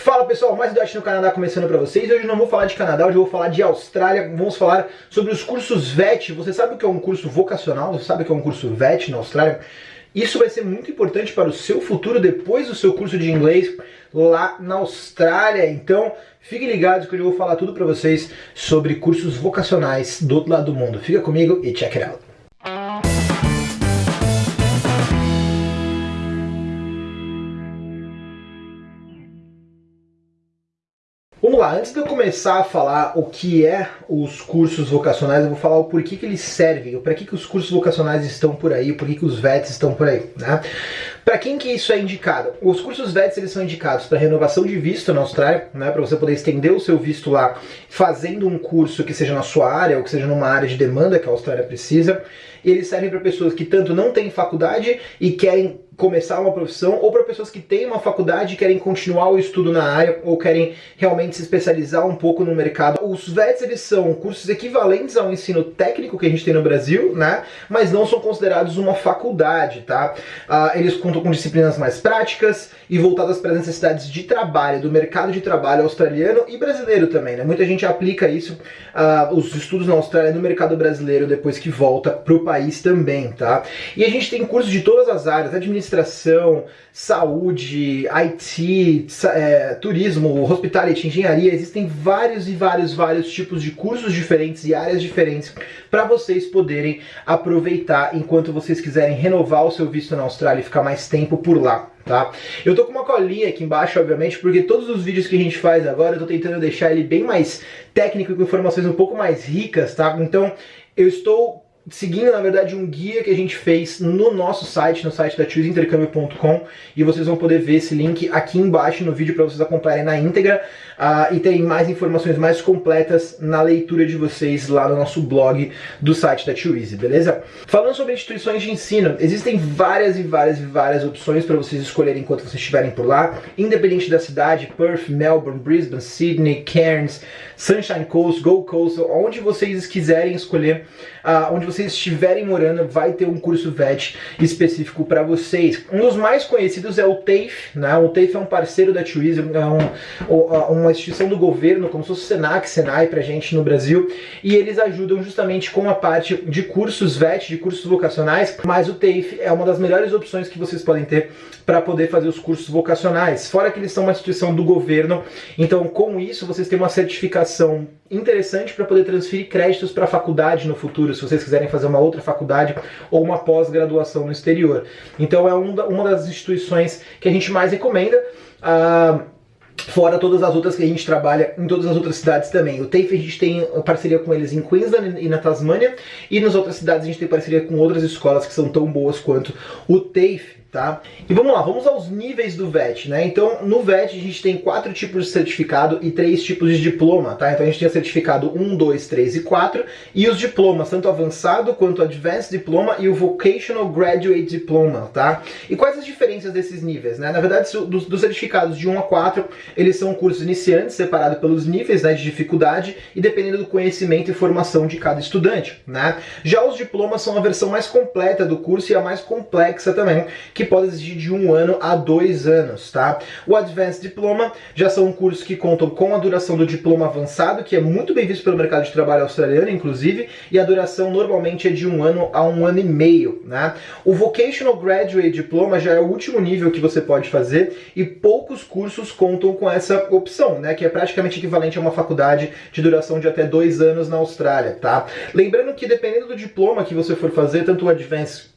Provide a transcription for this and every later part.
Fala pessoal, mais Dot no Canadá começando para vocês. Hoje não vou falar de Canadá, hoje eu vou falar de Austrália. Vamos falar sobre os cursos VET. Você sabe o que é um curso vocacional? Você sabe o que é um curso VET na Austrália? Isso vai ser muito importante para o seu futuro depois do seu curso de inglês lá na Austrália. Então, fiquem ligados que hoje eu vou falar tudo para vocês sobre cursos vocacionais do outro lado do mundo. Fica comigo e check it out. Lá, antes de eu começar a falar o que é os cursos vocacionais, eu vou falar o porquê que eles servem, para que, que os cursos vocacionais estão por aí, por que, que os VETs estão por aí, né? Para quem que isso é indicado? Os cursos VETs eles são indicados para renovação de visto na Austrália, né, para você poder estender o seu visto lá fazendo um curso que seja na sua área ou que seja numa área de demanda que a Austrália precisa. Eles servem para pessoas que tanto não têm faculdade e querem começar uma profissão, ou para pessoas que têm uma faculdade e querem continuar o estudo na área, ou querem realmente se especializar um pouco no mercado. Os VETs, eles são cursos equivalentes ao ensino técnico que a gente tem no Brasil, né? Mas não são considerados uma faculdade, tá? Uh, eles contam com disciplinas mais práticas e voltadas para as necessidades de trabalho, do mercado de trabalho australiano e brasileiro também, né? Muita gente aplica isso, uh, os estudos na Austrália no mercado brasileiro depois que volta para o país também, tá? E a gente tem cursos de todas as áreas, administração saúde, IT, é, turismo, hospitality, engenharia, existem vários e vários, vários tipos de cursos diferentes e áreas diferentes para vocês poderem aproveitar enquanto vocês quiserem renovar o seu visto na Austrália e ficar mais tempo por lá. Tá? Eu tô com uma colinha aqui embaixo, obviamente, porque todos os vídeos que a gente faz agora eu tô tentando deixar ele bem mais técnico, com informações um pouco mais ricas, tá? Então eu estou seguindo, na verdade, um guia que a gente fez no nosso site, no site da chooseintercâmbio.com, e vocês vão poder ver esse link aqui embaixo no vídeo para vocês acompanharem na íntegra uh, e terem mais informações mais completas na leitura de vocês lá no nosso blog do site da Twizy, beleza? Falando sobre instituições de ensino, existem várias e várias e várias opções para vocês escolherem enquanto vocês estiverem por lá, independente da cidade, Perth, Melbourne, Brisbane, Sydney, Cairns, Sunshine Coast, Gold Coast, onde vocês quiserem escolher, uh, onde vocês estiverem morando, vai ter um curso VET específico para vocês. Um dos mais conhecidos é o TAFE, né? O TAFE é um parceiro da Twizy, é um, uma instituição do governo, como se fosse o Senac, Senai pra gente no Brasil, e eles ajudam justamente com a parte de cursos VET, de cursos vocacionais, mas o TAFE é uma das melhores opções que vocês podem ter para poder fazer os cursos vocacionais. Fora que eles são uma instituição do governo, então com isso vocês têm uma certificação interessante para poder transferir créditos para a faculdade no futuro, se vocês quiserem fazer uma outra faculdade ou uma pós-graduação no exterior. Então é uma das instituições que a gente mais recomenda. Uh, Fora todas as outras que a gente trabalha em todas as outras cidades também. O TAFE a gente tem parceria com eles em Queensland e na Tasmânia, e nas outras cidades a gente tem parceria com outras escolas que são tão boas quanto o TAFE tá? E vamos lá, vamos aos níveis do VET, né? Então, no VET a gente tem quatro tipos de certificado e três tipos de diploma, tá? Então a gente tem certificado 1, 2, 3 e 4 e os diplomas, tanto avançado quanto Advanced Diploma e o Vocational Graduate Diploma, tá? E quais as diferenças desses níveis, né? Na verdade, dos, dos certificados de 1 a 4, eles são cursos iniciantes, separados pelos níveis né, de dificuldade e dependendo do conhecimento e formação de cada estudante, né? Já os diplomas são a versão mais completa do curso e a mais complexa também, que pode exigir de um ano a dois anos, tá? O Advanced Diploma já são cursos que contam com a duração do diploma avançado, que é muito bem visto pelo mercado de trabalho australiano, inclusive, e a duração normalmente é de um ano a um ano e meio, né? O Vocational Graduate Diploma já é o último nível que você pode fazer e poucos cursos contam com essa opção, né? Que é praticamente equivalente a uma faculdade de duração de até dois anos na Austrália, tá? Lembrando que dependendo do diploma que você for fazer, tanto o Advanced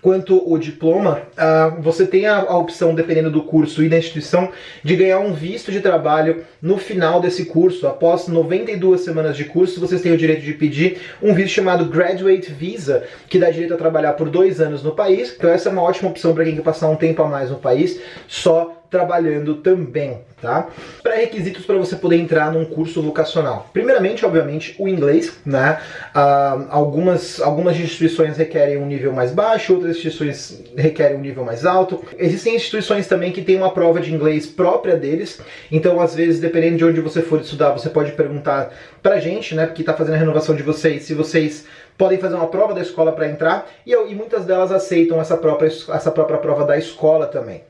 quanto o diploma, uh, você tem a, opção, dependendo do curso e da instituição, de ganhar um visto de trabalho no final desse curso. Após 92 semanas de curso, vocês têm o direito de pedir um visto chamado Graduate Visa, que dá direito a trabalhar por dois anos no país. Então essa é uma ótima opção para quem quer passar um tempo a mais no país, só trabalhando também, tá? Pré-requisitos para você poder entrar num curso vocacional. Primeiramente, obviamente, o inglês, né? Uh, algumas, algumas instituições requerem um nível mais baixo, outras instituições requerem um nível mais alto. Existem instituições também que têm uma prova de inglês própria deles, então às vezes, dependendo de onde você for estudar, você pode perguntar pra gente, né? Porque tá fazendo a renovação de vocês, se vocês podem fazer uma prova da escola para entrar, e, e muitas delas aceitam essa própria, essa própria prova da escola também.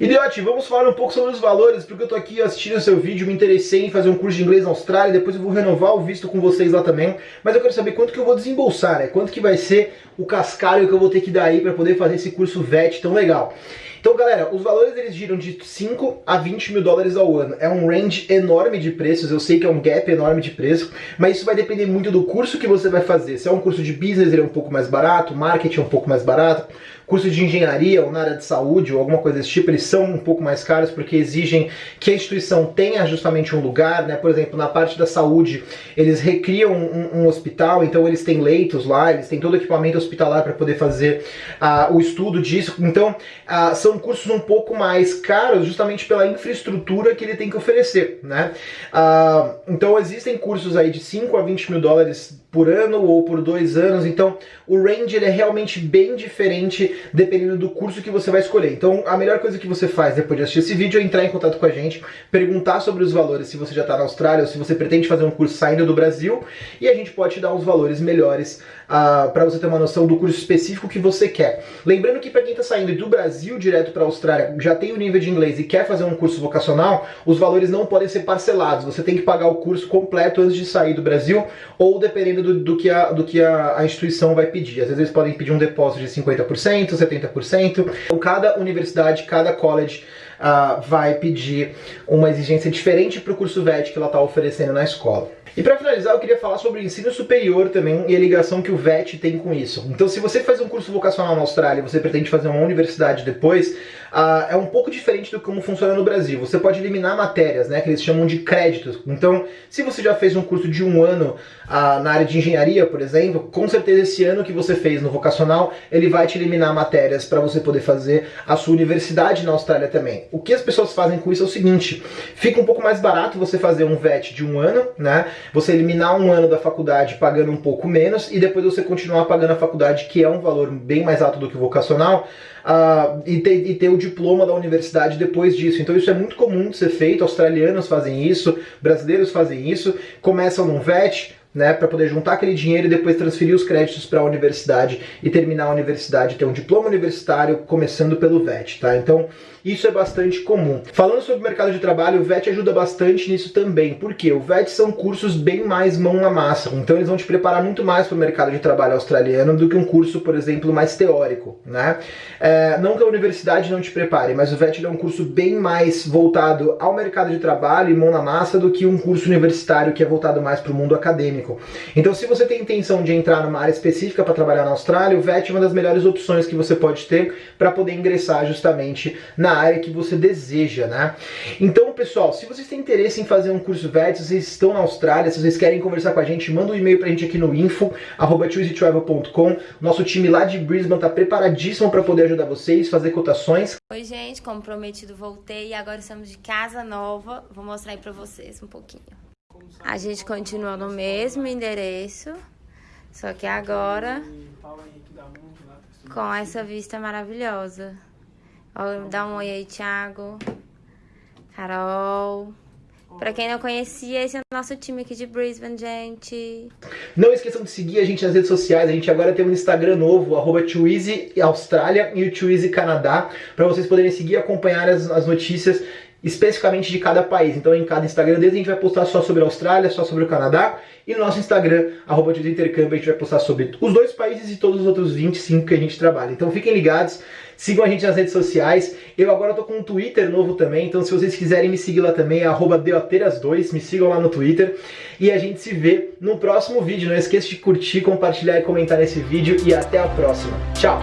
Idiote, vamos falar um pouco sobre os valores, porque eu tô aqui assistindo seu vídeo, me interessei em fazer um curso de inglês na Austrália, depois eu vou renovar o visto com vocês lá também, mas eu quero saber quanto que eu vou desembolsar, né? Quanto que vai ser o cascalho que eu vou ter que dar aí para poder fazer esse curso VET tão legal. Então, galera, os valores eles giram de 5 a 20 mil dólares ao ano. É um range enorme de preços, eu sei que é um gap enorme de preço, mas isso vai depender muito do curso que você vai fazer. Se é um curso de business, ele é um pouco mais barato, marketing é um pouco mais barato, curso de engenharia ou na área de saúde ou alguma coisa desse tipo, eles são um pouco mais caros porque exigem que a instituição tenha justamente um lugar, né? Por exemplo, na parte da saúde, eles recriam um, um hospital, então eles têm leitos lá, eles têm todo o equipamento hospitalar para poder fazer uh, o estudo disso. Então, uh, são cursos um pouco mais caros justamente pela infraestrutura que ele tem que oferecer, né? Uh, então, existem cursos aí de 5 a 20 mil dólares por ano ou por dois anos, então o range ele é realmente bem diferente dependendo do curso que você vai escolher. Então a melhor coisa que você faz depois de assistir esse vídeo é entrar em contato com a gente, perguntar sobre os valores se você já está na Austrália ou se você pretende fazer um curso saindo do Brasil e a gente pode te dar uns valores melhores uh, para você ter uma noção do curso específico que você quer. Lembrando que para quem está saindo do Brasil direto para a Austrália, já tem o nível de inglês e quer fazer um curso vocacional, os valores não podem ser parcelados, você tem que pagar o curso completo antes de sair do Brasil ou dependendo dependendo do, do que, a, do que a, a, instituição vai pedir. Às vezes eles podem pedir um depósito de 50%, 70%. Então, cada universidade, cada college uh, vai pedir uma exigência diferente para o curso VET que ela está oferecendo na escola. E para finalizar, eu queria falar sobre o ensino superior também e a ligação que o VET tem com isso. Então, se você faz um curso vocacional na Austrália e você pretende fazer uma universidade depois, uh, é um pouco diferente do como funciona no Brasil. Você pode eliminar matérias, né, que eles chamam de créditos. Então, se você já fez um curso de um ano uh, na área de engenharia, por exemplo, com certeza esse ano que você fez no vocacional, ele vai te eliminar matérias para você poder fazer a sua universidade na Austrália também. O que as pessoas fazem com isso é o seguinte, fica um pouco mais barato você fazer um VET de um ano, né, você eliminar um ano da faculdade pagando um pouco menos e depois você continuar pagando a faculdade, que é um valor bem mais alto do que o vocacional, uh, e, ter, e ter o diploma da universidade depois disso. Então isso é muito comum de ser feito, australianos fazem isso, brasileiros fazem isso, começam num VET, né, para poder juntar aquele dinheiro e depois transferir os créditos para a universidade e terminar a universidade, ter um diploma universitário começando pelo VET, tá? Então, isso é bastante comum. Falando sobre o mercado de trabalho, o VET ajuda bastante nisso também. Por quê? O VET são cursos bem mais mão na massa. Então eles vão te preparar muito mais para o mercado de trabalho australiano do que um curso, por exemplo, mais teórico. Né? É, não que a universidade não te prepare, mas o VET é um curso bem mais voltado ao mercado de trabalho e mão na massa do que um curso universitário que é voltado mais para o mundo acadêmico. Então se você tem intenção de entrar numa área específica para trabalhar na Austrália, o VET é uma das melhores opções que você pode ter para poder ingressar justamente na área que você deseja, né? Então, pessoal, se vocês têm interesse em fazer um curso VET, se vocês estão na Austrália, se vocês querem conversar com a gente, manda um e-mail pra gente aqui no info, Nosso time lá de Brisbane tá preparadíssimo para poder ajudar vocês, fazer cotações. Oi, gente, como prometido, voltei e agora estamos de casa nova. Vou mostrar aí pra vocês um pouquinho. A gente continua no mesmo endereço, só que agora com essa vista maravilhosa. Dá um oi aí, Thiago. Carol. Pra quem não conhecia, esse é o nosso time aqui de Brisbane, gente. Não esqueçam de seguir a gente nas redes sociais. A gente agora tem um Instagram novo, arroba e o Twizy Canadá, para vocês poderem seguir e acompanhar as, as notícias especificamente de cada país. Então em cada Instagram deles a gente vai postar só sobre a Austrália, só sobre o Canadá, e no nosso Instagram, arroba de intercâmbio, a gente vai postar sobre os dois países e todos os outros 25 que a gente trabalha. Então fiquem ligados, sigam a gente nas redes sociais. Eu agora tô com um Twitter novo também, então se vocês quiserem me seguir lá também, é arroba deoteiras2, me sigam lá no Twitter. E a gente se vê no próximo vídeo. Não esqueça de curtir, compartilhar e comentar nesse vídeo, e até a próxima. Tchau!